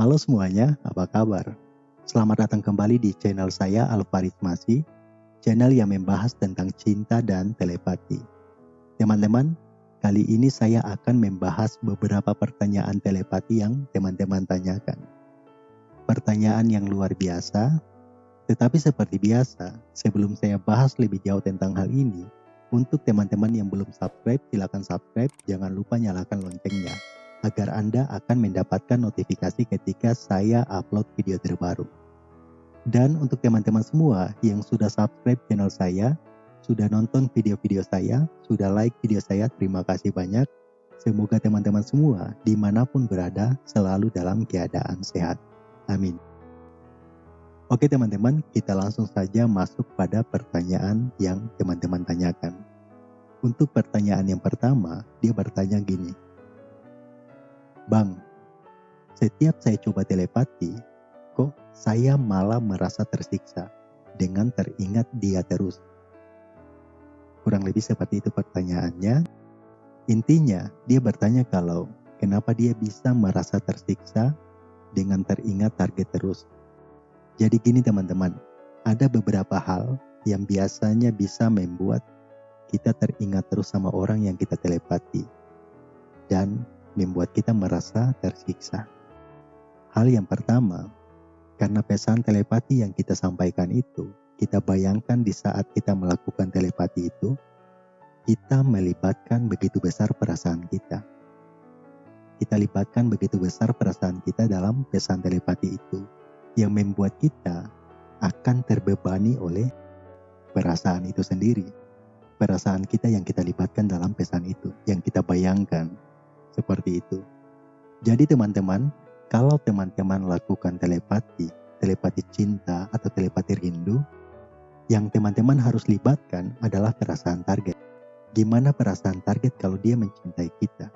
Halo semuanya, apa kabar? Selamat datang kembali di channel saya Alvaris Masi, channel yang membahas tentang cinta dan telepati. Teman-teman, kali ini saya akan membahas beberapa pertanyaan telepati yang teman-teman tanyakan. Pertanyaan yang luar biasa, tetapi seperti biasa, sebelum saya bahas lebih jauh tentang hal ini, untuk teman-teman yang belum subscribe, silakan subscribe. Jangan lupa nyalakan loncengnya agar Anda akan mendapatkan notifikasi ketika saya upload video terbaru. Dan untuk teman-teman semua yang sudah subscribe channel saya, sudah nonton video-video saya, sudah like video saya, terima kasih banyak. Semoga teman-teman semua di mana pun berada selalu dalam keadaan sehat. Amin. Oke teman-teman, kita langsung saja masuk pada pertanyaan yang teman-teman tanyakan. Untuk pertanyaan yang pertama, dia bertanya gini. Bang, setiap saya coba telepati, kok saya malah merasa tersiksa dengan teringat dia terus. Kurang lebih seperti itu pertanyaannya. Intinya, dia bertanya kalau kenapa dia bisa merasa tersiksa dengan teringat target terus jadi gini teman-teman, ada beberapa hal yang biasanya bisa membuat kita teringat terus sama orang yang kita telepati dan membuat kita merasa tersiksa. Hal yang pertama, karena pesan telepati yang kita sampaikan itu, kita bayangkan di saat kita melakukan telepati itu, kita melibatkan begitu besar perasaan kita. Kita libatkan begitu besar perasaan kita dalam pesan telepati itu yang membuat kita akan terbebani oleh perasaan itu sendiri. Perasaan kita yang kita libatkan dalam pesan itu, yang kita bayangkan seperti itu. Jadi teman-teman, kalau teman-teman lakukan telepati, telepati cinta atau telepati rindu, yang teman-teman harus libatkan adalah perasaan target. Gimana perasaan target kalau dia mencintai kita?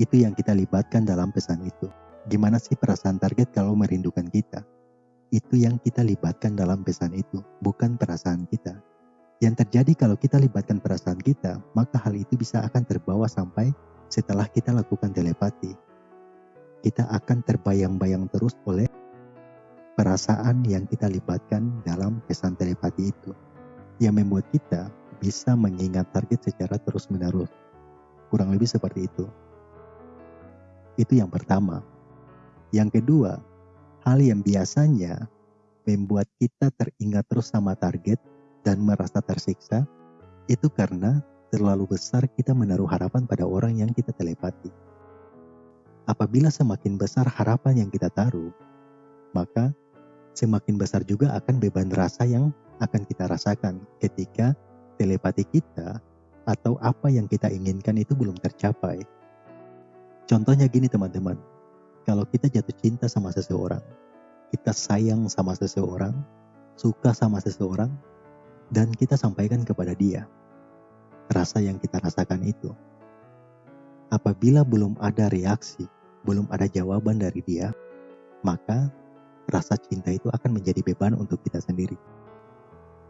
Itu yang kita libatkan dalam pesan itu. Gimana sih perasaan target kalau merindukan kita? itu yang kita libatkan dalam pesan itu, bukan perasaan kita. Yang terjadi kalau kita libatkan perasaan kita, maka hal itu bisa akan terbawa sampai setelah kita lakukan telepati. Kita akan terbayang-bayang terus oleh perasaan yang kita libatkan dalam pesan telepati itu. Yang membuat kita bisa mengingat target secara terus-menerus. Kurang lebih seperti itu. Itu yang pertama. Yang kedua, Hal yang biasanya membuat kita teringat terus sama target dan merasa tersiksa itu karena terlalu besar kita menaruh harapan pada orang yang kita telepati. Apabila semakin besar harapan yang kita taruh, maka semakin besar juga akan beban rasa yang akan kita rasakan ketika telepati kita atau apa yang kita inginkan itu belum tercapai. Contohnya gini teman-teman, kalau kita jatuh cinta sama seseorang, kita sayang sama seseorang, suka sama seseorang, dan kita sampaikan kepada dia rasa yang kita rasakan itu. Apabila belum ada reaksi, belum ada jawaban dari dia, maka rasa cinta itu akan menjadi beban untuk kita sendiri.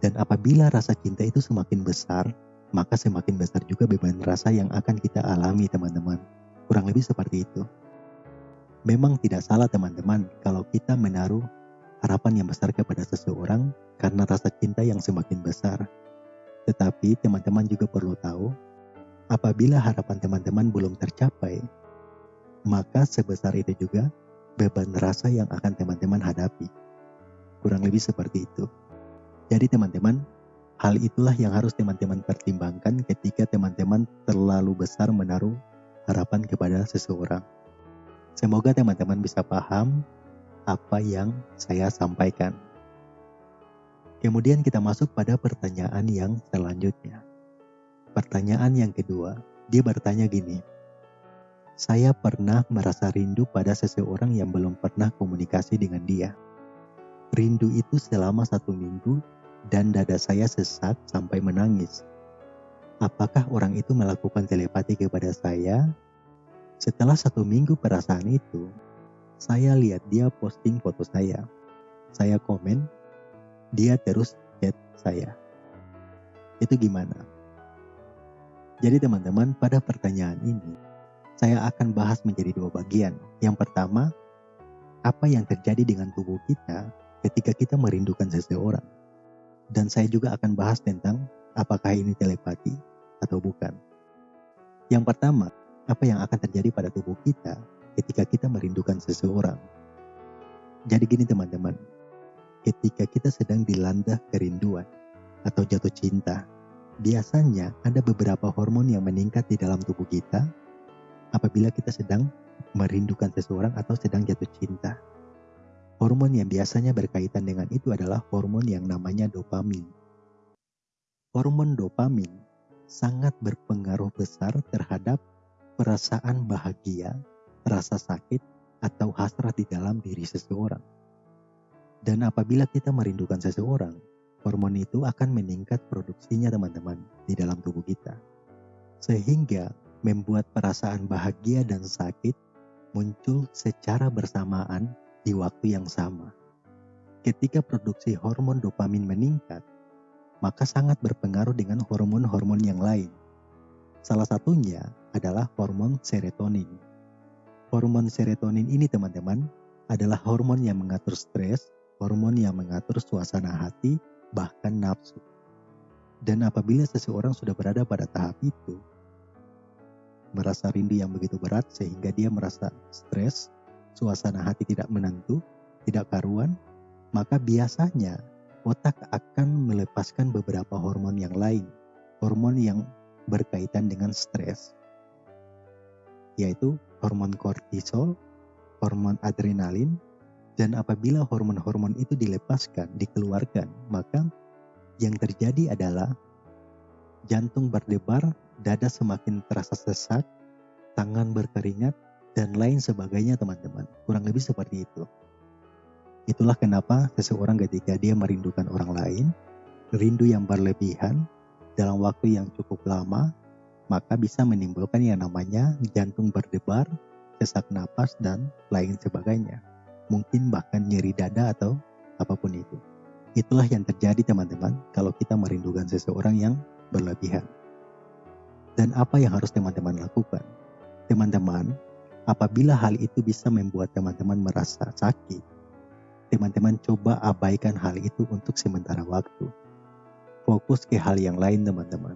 Dan apabila rasa cinta itu semakin besar, maka semakin besar juga beban rasa yang akan kita alami teman-teman. Kurang lebih seperti itu. Memang tidak salah teman-teman kalau kita menaruh harapan yang besar kepada seseorang karena rasa cinta yang semakin besar. Tetapi teman-teman juga perlu tahu, apabila harapan teman-teman belum tercapai, maka sebesar itu juga beban rasa yang akan teman-teman hadapi. Kurang lebih seperti itu. Jadi teman-teman, hal itulah yang harus teman-teman pertimbangkan ketika teman-teman terlalu besar menaruh harapan kepada seseorang. Semoga teman-teman bisa paham apa yang saya sampaikan. Kemudian kita masuk pada pertanyaan yang selanjutnya. Pertanyaan yang kedua, dia bertanya gini. Saya pernah merasa rindu pada seseorang yang belum pernah komunikasi dengan dia. Rindu itu selama satu minggu dan dada saya sesak sampai menangis. Apakah orang itu melakukan telepati kepada saya setelah satu minggu perasaan itu, saya lihat dia posting foto saya. Saya komen, dia terus chat saya. Itu gimana? Jadi teman-teman, pada pertanyaan ini, saya akan bahas menjadi dua bagian. Yang pertama, apa yang terjadi dengan tubuh kita ketika kita merindukan seseorang. Dan saya juga akan bahas tentang apakah ini telepati atau bukan. Yang pertama, apa yang akan terjadi pada tubuh kita ketika kita merindukan seseorang. Jadi gini teman-teman, ketika kita sedang dilanda kerinduan atau jatuh cinta, biasanya ada beberapa hormon yang meningkat di dalam tubuh kita apabila kita sedang merindukan seseorang atau sedang jatuh cinta. Hormon yang biasanya berkaitan dengan itu adalah hormon yang namanya dopamin. Hormon dopamin sangat berpengaruh besar terhadap perasaan bahagia, rasa sakit, atau hasrat di dalam diri seseorang. Dan apabila kita merindukan seseorang, hormon itu akan meningkat produksinya teman-teman di dalam tubuh kita. Sehingga membuat perasaan bahagia dan sakit muncul secara bersamaan di waktu yang sama. Ketika produksi hormon dopamin meningkat, maka sangat berpengaruh dengan hormon-hormon yang lain. Salah satunya adalah hormon serotonin. Hormon serotonin ini teman-teman adalah hormon yang mengatur stres, hormon yang mengatur suasana hati, bahkan nafsu. Dan apabila seseorang sudah berada pada tahap itu, merasa rindu yang begitu berat sehingga dia merasa stres, suasana hati tidak menentu, tidak karuan, maka biasanya otak akan melepaskan beberapa hormon yang lain, hormon yang berkaitan dengan stres, yaitu hormon kortisol, hormon adrenalin, dan apabila hormon-hormon itu dilepaskan, dikeluarkan, maka yang terjadi adalah jantung berdebar, dada semakin terasa sesak, tangan berkeringat, dan lain sebagainya teman-teman. Kurang lebih seperti itu. Itulah kenapa seseorang ketika dia merindukan orang lain, rindu yang berlebihan dalam waktu yang cukup lama, maka bisa menimbulkan yang namanya jantung berdebar, sesak napas, dan lain sebagainya. Mungkin bahkan nyeri dada atau apa pun itu. Itulah yang terjadi teman-teman kalau kita merindukan seseorang yang berlebihan. Dan apa yang harus teman-teman lakukan? Teman-teman Apabila hal itu bisa membuat teman-teman merasa sakit, teman-teman coba abaikan hal itu untuk sementara waktu. Fokus ke hal yang lain teman-teman.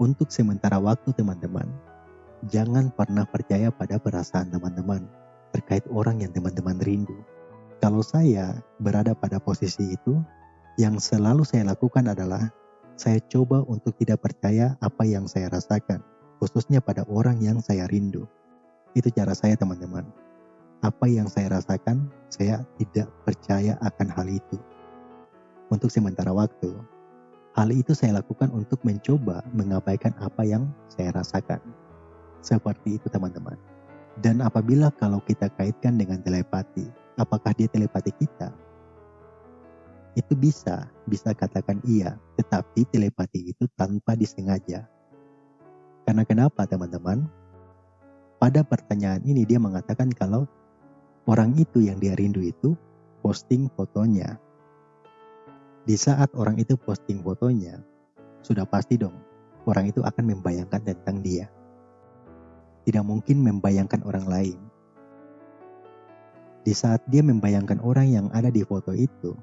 Untuk sementara waktu teman-teman, jangan pernah percaya pada perasaan teman-teman terkait orang yang teman-teman rindu. Kalau saya berada pada posisi itu, yang selalu saya lakukan adalah saya coba untuk tidak percaya apa yang saya rasakan, khususnya pada orang yang saya rindu. Itu cara saya teman-teman. Apa yang saya rasakan, saya tidak percaya akan hal itu. Untuk sementara waktu, hal itu saya lakukan untuk mencoba mengabaikan apa yang saya rasakan. Seperti itu teman-teman. Dan apabila kalau kita kaitkan dengan telepati, apakah dia telepati kita? Itu bisa, bisa katakan iya, tetapi telepati itu tanpa disengaja. Karena kenapa teman-teman? pada pertanyaan ini dia mengatakan kalau orang itu yang dia rindu itu posting fotonya. Di saat orang itu posting fotonya, sudah pasti dong orang itu akan membayangkan tentang dia. Tidak mungkin membayangkan orang lain. Di saat dia membayangkan orang yang ada di foto itu,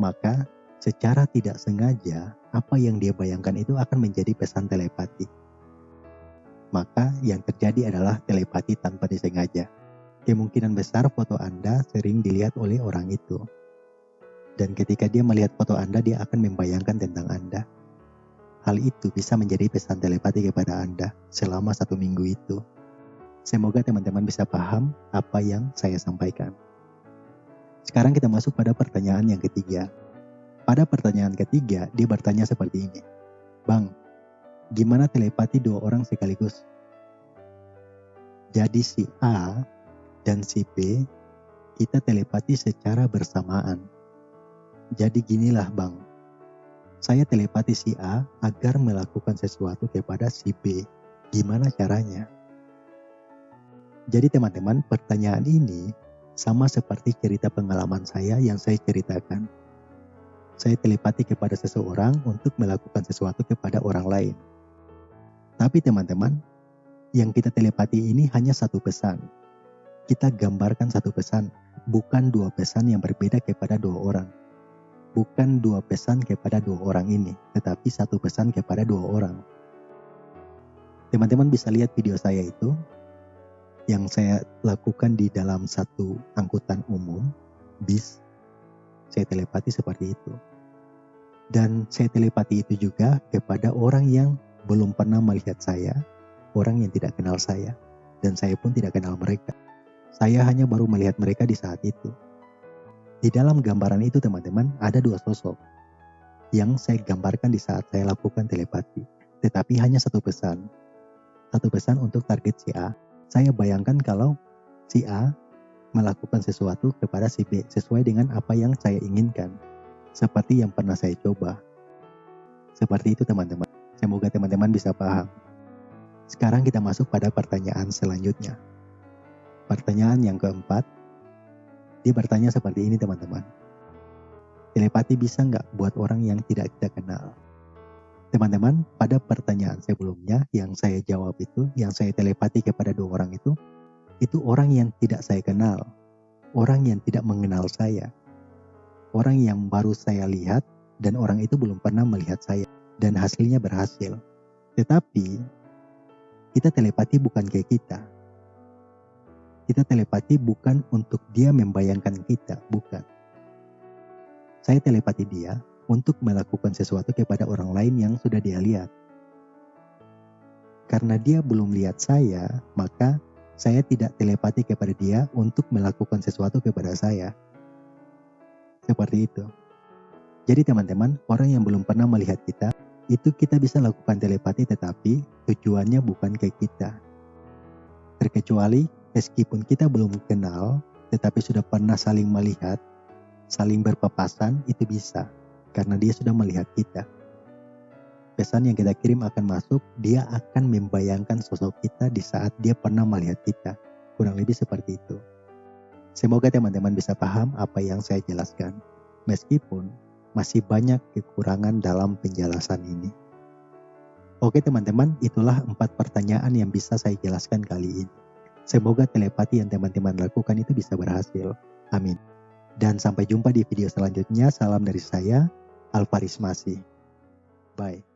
maka secara tidak sengaja apa yang dia bayangkan itu akan menjadi pesan telepati maka yang terjadi adalah telepati tanpa disengaja. Kemungkinan besar foto Anda sering dilihat oleh orang itu. Dan ketika dia melihat foto Anda, dia akan membayangkan tentang Anda. Hal itu bisa menjadi pesan telepati kepada Anda selama satu minggu itu. Semoga teman-teman bisa paham apa yang saya sampaikan. Sekarang kita masuk pada pertanyaan yang ketiga. Pada pertanyaan ketiga, dia bertanya seperti ini. Bang, gimana telepati dua orang sekaligus? Jadi si A dan si B kita telepati secara bersamaan. Jadi ginilah bang, saya telepati si A agar melakukan sesuatu kepada si B. Gimana caranya? Jadi teman-teman pertanyaan ini sama seperti cerita pengalaman saya yang saya ceritakan. Saya telepati kepada seseorang untuk melakukan sesuatu kepada orang lain. Tapi teman-teman, yang kita telepati ini hanya satu pesan. kita gambarkan satu pesan, bukan dua pesan yang berbeda kepada dua orang. Bukan dua pesan kepada dua orang ini, tetapi satu pesan kepada dua orang. Teman-teman bisa lihat video saya itu yang saya lakukan di dalam satu angkutan umum, bis. Saya telepati seperti itu. Dan saya telepati itu juga kepada orang yang belum pernah melihat saya, orang yang tidak kenal saya, dan saya pun tidak kenal mereka. Saya hanya baru melihat mereka di saat itu. Di dalam gambaran itu teman-teman ada dua sosok yang saya gambarkan di saat saya lakukan telepati. Tetapi hanya satu pesan. Satu pesan untuk target si A. Saya bayangkan kalau si A melakukan sesuatu kepada si B sesuai dengan apa yang saya inginkan. Seperti yang pernah saya coba. Seperti itu teman-teman. Semoga teman-teman bisa paham. Sekarang kita masuk pada pertanyaan selanjutnya. Pertanyaan yang keempat, dia bertanya seperti ini teman-teman. Telepati bisa nggak buat orang yang tidak kita kenal? Teman-teman, pada pertanyaan sebelumnya yang saya jawab itu, yang saya telepati kepada dua orang itu, itu orang yang tidak saya kenal, orang yang tidak mengenal saya, orang yang baru saya lihat dan orang itu belum pernah melihat saya dan hasilnya berhasil. Tetapi kita telepati bukan kayak kita, kita telepati bukan untuk dia membayangkan kita, bukan. Saya telepati dia untuk melakukan sesuatu kepada orang lain yang sudah dia lihat. Karena dia belum lihat saya, maka saya tidak telepati kepada dia untuk melakukan sesuatu kepada saya. Seperti itu. Jadi teman-teman, orang yang belum pernah melihat kita, itu kita bisa lakukan telepati tetapi tujuannya bukan ke kita. Terkecuali Meskipun kita belum kenal, tetapi sudah pernah saling melihat, saling berpapasan, itu bisa. Karena dia sudah melihat kita. Pesan yang kita kirim akan masuk, dia akan membayangkan sosok kita di saat dia pernah melihat kita. Kurang lebih seperti itu. Semoga teman-teman bisa paham apa yang saya jelaskan. Meskipun masih banyak kekurangan dalam penjelasan ini. Oke teman-teman, itulah empat pertanyaan yang bisa saya jelaskan kali ini. Semoga telepati yang teman-teman lakukan itu bisa berhasil. Amin. Dan sampai jumpa di video selanjutnya. Salam dari saya, Alvaris Masih. Bye.